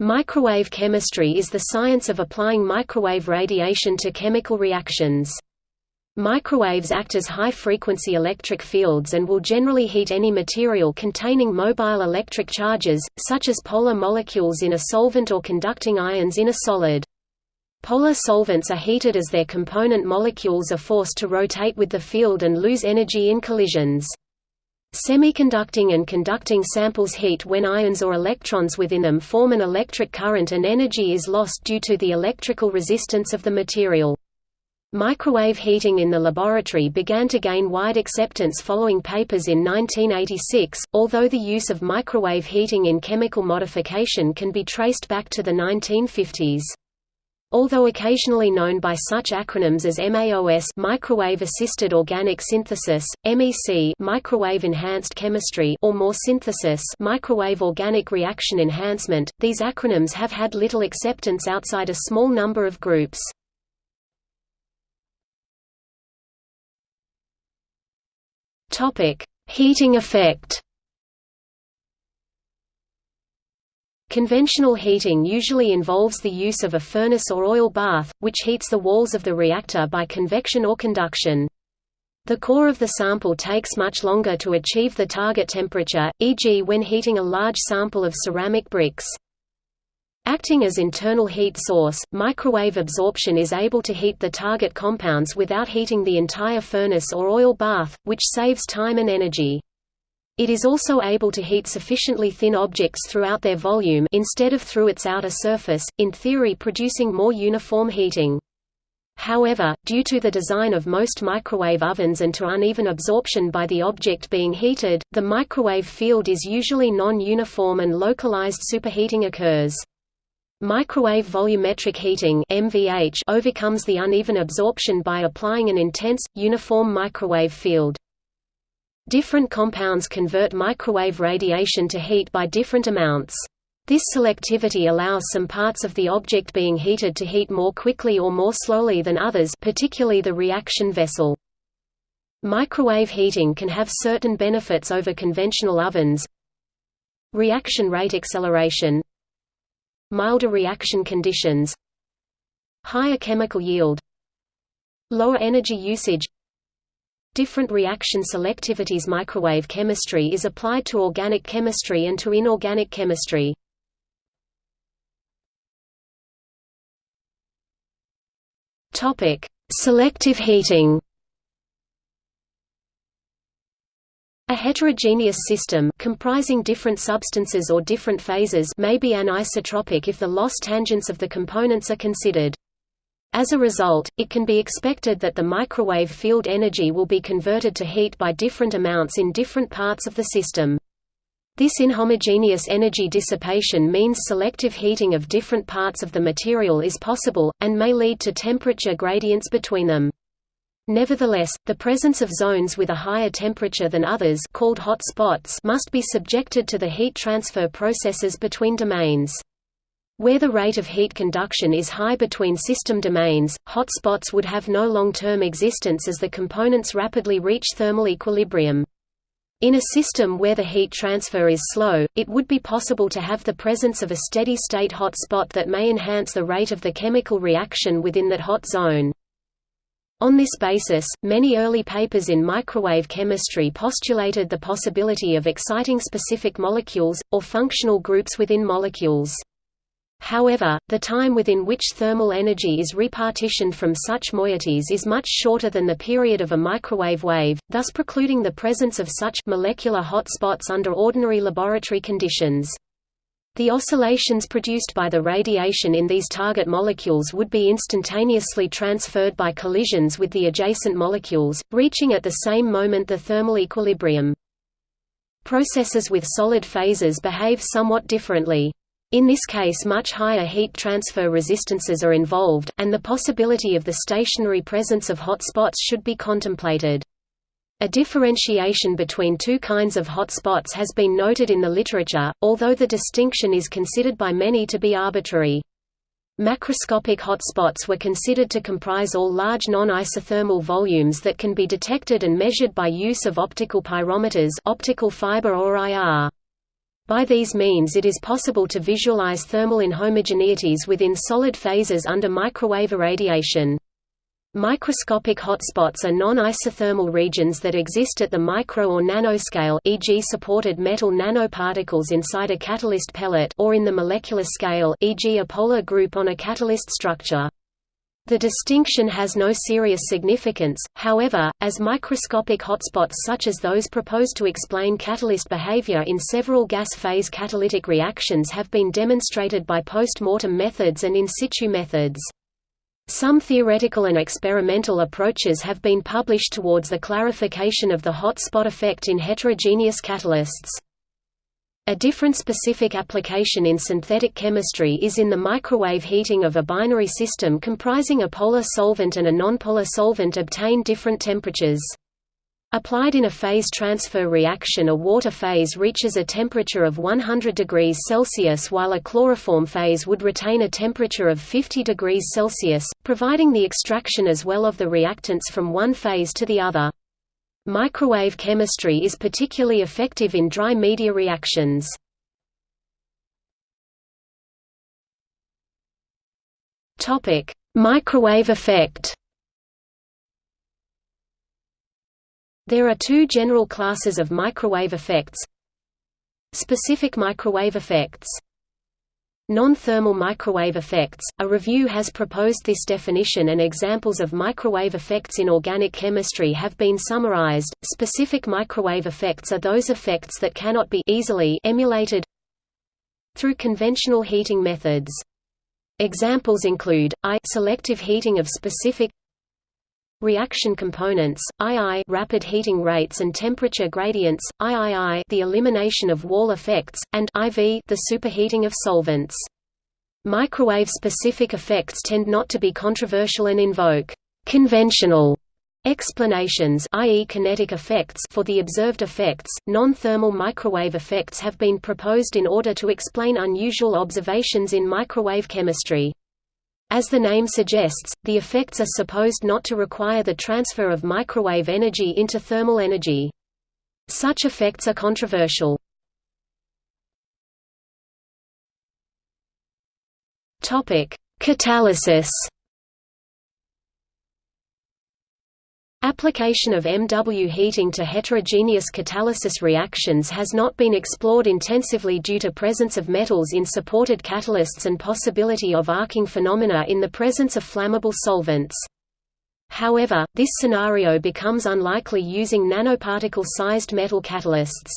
Microwave chemistry is the science of applying microwave radiation to chemical reactions. Microwaves act as high-frequency electric fields and will generally heat any material containing mobile electric charges, such as polar molecules in a solvent or conducting ions in a solid. Polar solvents are heated as their component molecules are forced to rotate with the field and lose energy in collisions. Semiconducting and conducting samples heat when ions or electrons within them form an electric current and energy is lost due to the electrical resistance of the material. Microwave heating in the laboratory began to gain wide acceptance following papers in 1986, although the use of microwave heating in chemical modification can be traced back to the 1950s. Although occasionally known by such acronyms as MAOS microwave assisted organic synthesis, MEC microwave enhanced chemistry or MORE synthesis microwave organic reaction enhancement, these acronyms have had little acceptance outside a small number of groups. Heating effect Conventional heating usually involves the use of a furnace or oil bath, which heats the walls of the reactor by convection or conduction. The core of the sample takes much longer to achieve the target temperature, e.g. when heating a large sample of ceramic bricks. Acting as internal heat source, microwave absorption is able to heat the target compounds without heating the entire furnace or oil bath, which saves time and energy. It is also able to heat sufficiently thin objects throughout their volume instead of through its outer surface, in theory producing more uniform heating. However, due to the design of most microwave ovens and to uneven absorption by the object being heated, the microwave field is usually non-uniform and localized superheating occurs. Microwave volumetric heating MVH overcomes the uneven absorption by applying an intense, uniform microwave field. Different compounds convert microwave radiation to heat by different amounts. This selectivity allows some parts of the object being heated to heat more quickly or more slowly than others particularly the reaction vessel. Microwave heating can have certain benefits over conventional ovens. Reaction rate acceleration. Milder reaction conditions. Higher chemical yield. Lower energy usage different reaction selectivities microwave chemistry is applied to organic chemistry and to inorganic chemistry. Topic: Selective heating. A heterogeneous system comprising different substances or different phases may be anisotropic if the loss tangents of the components are considered. As a result, it can be expected that the microwave field energy will be converted to heat by different amounts in different parts of the system. This inhomogeneous energy dissipation means selective heating of different parts of the material is possible, and may lead to temperature gradients between them. Nevertheless, the presence of zones with a higher temperature than others called hot spots must be subjected to the heat transfer processes between domains. Where the rate of heat conduction is high between system domains, hotspots would have no long-term existence as the components rapidly reach thermal equilibrium. In a system where the heat transfer is slow, it would be possible to have the presence of a steady-state hotspot that may enhance the rate of the chemical reaction within that hot zone. On this basis, many early papers in microwave chemistry postulated the possibility of exciting specific molecules, or functional groups within molecules. However, the time within which thermal energy is repartitioned from such moieties is much shorter than the period of a microwave wave, thus precluding the presence of such molecular hot spots under ordinary laboratory conditions. The oscillations produced by the radiation in these target molecules would be instantaneously transferred by collisions with the adjacent molecules, reaching at the same moment the thermal equilibrium. Processes with solid phases behave somewhat differently. In this case much higher heat transfer resistances are involved, and the possibility of the stationary presence of hot spots should be contemplated. A differentiation between two kinds of hot spots has been noted in the literature, although the distinction is considered by many to be arbitrary. Macroscopic hot spots were considered to comprise all large non-isothermal volumes that can be detected and measured by use of optical pyrometers optical fiber or IR. By these means it is possible to visualize thermal inhomogeneities within solid phases under microwave irradiation. Microscopic hotspots are non-isothermal regions that exist at the micro or nanoscale e.g. supported metal nanoparticles inside a catalyst pellet or in the molecular scale e.g. a polar group on a catalyst structure. The distinction has no serious significance, however, as microscopic hotspots such as those proposed to explain catalyst behavior in several gas-phase catalytic reactions have been demonstrated by post-mortem methods and in situ methods. Some theoretical and experimental approaches have been published towards the clarification of the hotspot effect in heterogeneous catalysts. A different specific application in synthetic chemistry is in the microwave heating of a binary system comprising a polar solvent and a nonpolar solvent obtain different temperatures. Applied in a phase transfer reaction a water phase reaches a temperature of 100 degrees Celsius while a chloroform phase would retain a temperature of 50 degrees Celsius, providing the extraction as well of the reactants from one phase to the other. Microwave chemistry is particularly effective in dry media reactions. Topic: Microwave effect. There are two general classes of microwave effects. Specific microwave effects Non-thermal microwave effects. A review has proposed this definition and examples of microwave effects in organic chemistry have been summarized. Specific microwave effects are those effects that cannot be easily emulated through conventional heating methods. Examples include I selective heating of specific reaction components, II rapid heating rates and temperature gradients, III the elimination of wall effects, and IV the superheating of solvents. Microwave-specific effects tend not to be controversial and invoke conventional explanations i.e. kinetic effects for the observed effects. Non-thermal microwave effects have been proposed in order to explain unusual observations in microwave chemistry. As the name suggests, the effects are supposed not to require the transfer of microwave energy into thermal energy. Such effects are controversial. Catalysis Application of MW heating to heterogeneous catalysis reactions has not been explored intensively due to presence of metals in supported catalysts and possibility of arcing phenomena in the presence of flammable solvents. However, this scenario becomes unlikely using nanoparticle-sized metal catalysts.